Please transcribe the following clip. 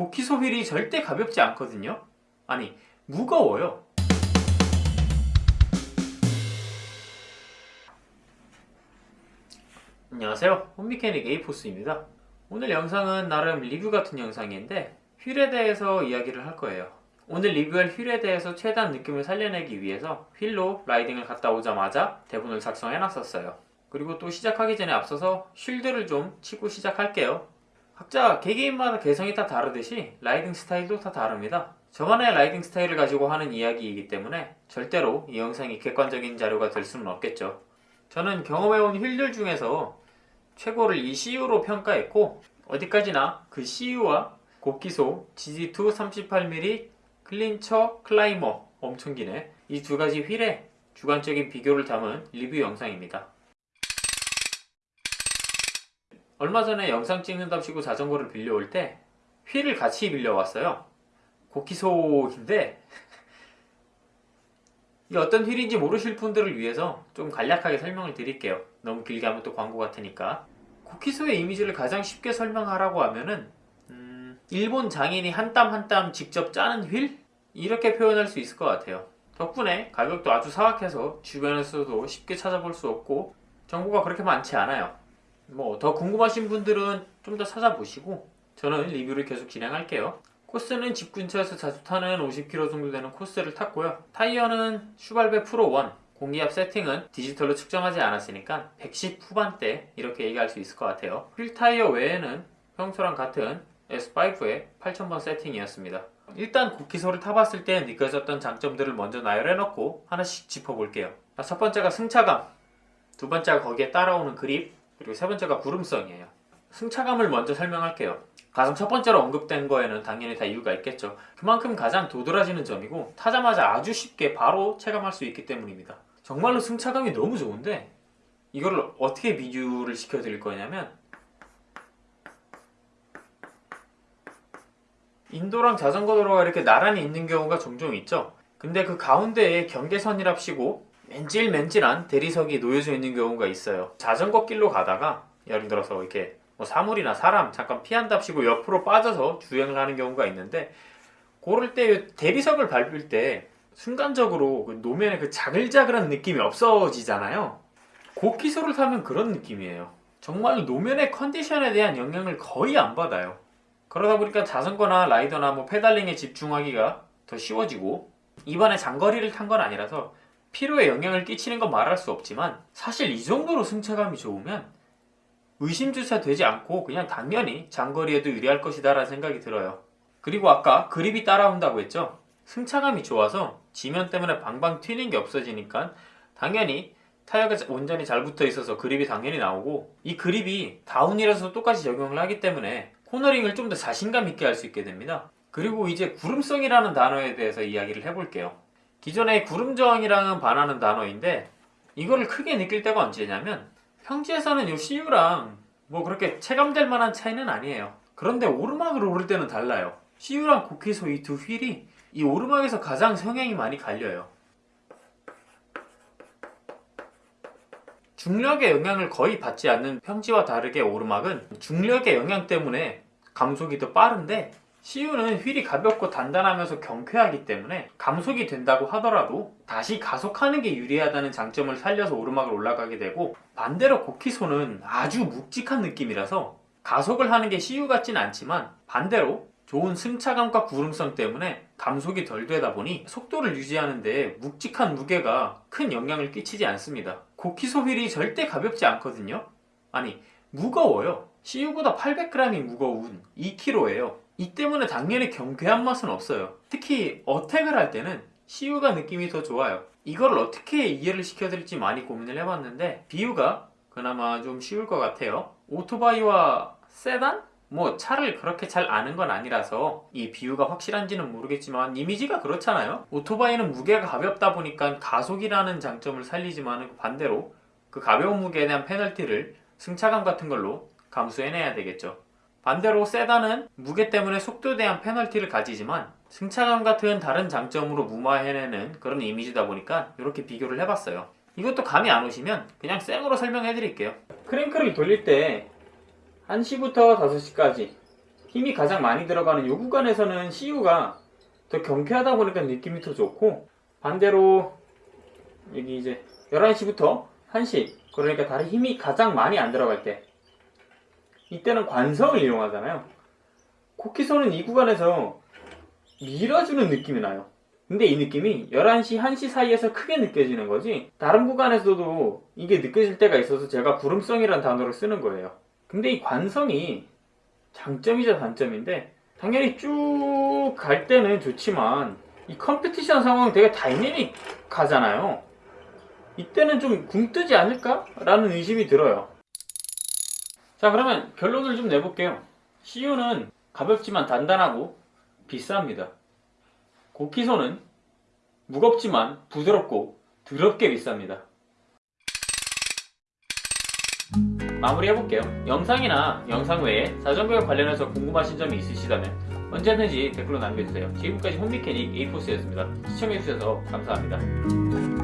고키소 휠이 절대 가볍지 않거든요. 아니 무거워요. 안녕하세요. 홈미케닉 에이포스입니다. 오늘 영상은 나름 리뷰 같은 영상인데 휠에 대해서 이야기를 할 거예요. 오늘 리뷰할 휠에 대해서 최대한 느낌을 살려내기 위해서 휠로 라이딩을 갔다 오자마자 대본을 작성해 놨었어요. 그리고 또 시작하기 전에 앞서서 쉴드를 좀 치고 시작할게요 각자 개개인마다 개성이 다 다르듯이 riding 스타일도 다 다릅니다. 저만의 riding 스타일을 가지고 하는 이야기이기 때문에 절대로 이 영상이 객관적인 자료가 될 수는 없겠죠. 저는 경험해온 휠들 중에서 최고를 이 CU로 평가했고 어디까지나 그 CU와 고키소 GG2 38mm clincher climber 엄청 기네 이 두 가지 휠의 주관적인 비교를 담은 리뷰 영상입니다 얼마 전에 영상 찍는답시고 자전거를 빌려올 때 휠을 같이 빌려왔어요. 곡기소인데 이 어떤 휠인지 모르실 분들을 위해서 좀 간략하게 설명을 드릴게요. 너무 길게 하면 또 광고 같으니까. 고키소의 이미지를 가장 쉽게 설명하라고 하면은 음, 일본 장인이 한 땀 한 땀 직접 짜는 휠? 이렇게 표현할 수 있을 것 같아요. 덕분에 가격도 아주 사악해서 주변에서도 쉽게 찾아볼 수 없고 정보가 그렇게 많지 않아요 뭐 더 궁금하신 분들은 좀 더 찾아보시고 저는 리뷰를 계속 진행할게요. 코스는 집 근처에서 자주 타는 50km 정도 되는 코스를 탔고요. 타이어는 슈발베 Pro One 공기압 세팅은 디지털로 측정하지 않았으니까 110 후반대 이렇게 얘기할 수 있을 것 같아요. 휠 타이어 외에는 평소랑 같은 S5의 8000번 세팅이었습니다. 일단 고키소를 타봤을 때 느껴졌던 장점들을 먼저 나열해놓고 하나씩 짚어볼게요. 첫 번째가 승차감. 두 번째가 거기에 따라오는 그립 그리고 세 번째가 구름성이에요. 승차감을 먼저 설명할게요. 가장 첫 번째로 언급된 거에는 당연히 다 이유가 있겠죠. 그만큼 가장 도드라지는 점이고 타자마자 아주 쉽게 바로 체감할 수 있기 때문입니다. 정말로 승차감이 너무 좋은데 이거를 어떻게 비교를 시켜드릴 거냐면 인도랑 자전거 도로가 이렇게 나란히 있는 경우가 종종 있죠. 근데 그 가운데에 경계선이랍시고 맨질맨질한 대리석이 놓여져 있는 경우가 있어요. 자전거 길로 가다가 예를 들어서 이렇게 뭐 사물이나 사람 잠깐 피한답시고 옆으로 빠져서 주행을 하는 경우가 있는데 그럴 때 대리석을 밟을 때 순간적으로 그 노면에 그 자글자글한 느낌이 없어지잖아요. 고키소를 타면 그런 느낌이에요. 정말 노면의 컨디션에 대한 영향을 거의 안 받아요. 그러다 보니까 자전거나 라이더나 뭐 페달링에 집중하기가 더 쉬워지고 이번에 장거리를 탄 건 아니라서 피로에 영향을 끼치는 건 말할 수 없지만 사실 이 정도로 승차감이 좋으면 의심조차 되지 않고 그냥 당연히 장거리에도 유리할 것이다 라는 생각이 들어요. 그리고 아까 그립이 따라온다고 했죠? 승차감이 좋아서 지면 때문에 방방 튀는 게 없어지니까 당연히 타이어가 온전히 잘 붙어 있어서 그립이 당연히 나오고 이 그립이 다운힐에서 똑같이 적용을 하기 때문에 코너링을 좀 더 자신감 있게 할 수 있게 됩니다. 그리고 이제 구름성이라는 단어에 대해서 이야기를 해볼게요 기존의 구름저항이랑은 반하는 단어인데 이거를 크게 느낄 때가 언제냐면 평지에서는 이 CU랑 뭐 그렇게 체감될 만한 차이는 아니에요. 그런데 오르막을 오를 때는 달라요. CU랑 고키소 이 두 휠이 이 오르막에서 가장 성향이 많이 갈려요. 중력의 영향을 거의 받지 않는 평지와 다르게 오르막은 중력의 영향 때문에 감속이 더 빠른데 CU는 휠이 가볍고 단단하면서 경쾌하기 때문에 감속이 된다고 하더라도 다시 가속하는 게 유리하다는 장점을 살려서 오르막을 올라가게 되고 반대로 고키소는 아주 묵직한 느낌이라서 가속을 하는 게 CU 같진 않지만 반대로 좋은 승차감과 구름성 때문에 감속이 덜 되다 보니 속도를 유지하는데 묵직한 무게가 큰 영향을 끼치지 않습니다. 고키소 휠이 절대 가볍지 않거든요. 아니 무거워요. CU보다 800g이 무거운 2kg예요 이 때문에 당연히 경쾌한 맛은 없어요. 특히 어택을 할 때는 CU가 느낌이 더 좋아요. 이걸 어떻게 이해를 시켜드릴지 많이 고민을 해봤는데 비유가 그나마 좀 쉬울 것 같아요. 오토바이와 세단? 뭐 차를 그렇게 잘 아는 건 아니라서 이 비유가 확실한지는 모르겠지만 이미지가 그렇잖아요. 오토바이는 무게가 가볍다 보니까 가속이라는 장점을 살리지만 반대로 그 가벼운 무게에 대한 페널티를 승차감 같은 걸로 감수해내야 되겠죠 반대로 세단은 무게 때문에 속도에 대한 페널티를 가지지만 승차감 같은 다른 장점으로 무마해내는 그런 이미지다 보니까 이렇게 비교를 해봤어요. 이것도 감이 안 오시면 그냥 쌩으로 설명해 드릴게요. 크랭크를 돌릴 때 1시부터 5시까지 힘이 가장 많이 들어가는 요 구간에서는 CU가 더 경쾌하다 보니까 느낌이 더 좋고 반대로 여기 이제 11시부터 1시 그러니까 다리 힘이 가장 많이 안 들어갈 때 이때는 관성을 이용하잖아요. 코키손은 이 구간에서 밀어주는 느낌이 나요. 근데 이 느낌이 11시, 1시 사이에서 크게 느껴지는 거지 다른 구간에서도 이게 느껴질 때가 있어서 제가 부름성이라는 단어를 쓰는 거예요. 근데 이 관성이 장점이자 단점인데 당연히 쭉 갈 때는 좋지만 이 컴피티션 상황 되게 다이내믹 하잖아요. 이때는 좀 굼뜨지 않을까? 라는 의심이 들어요 자 그러면 결론을 좀 내볼게요. CU는 가볍지만 단단하고 비쌉니다. 고키소는 무겁지만 부드럽고 더럽게 비쌉니다. 마무리 해볼게요. 영상이나 영상 외에 자전거에 관련해서 궁금하신 점이 있으시다면 언제든지 댓글로 남겨주세요. 지금까지 홈미케닉 에이포스였습니다. 시청해주셔서 감사합니다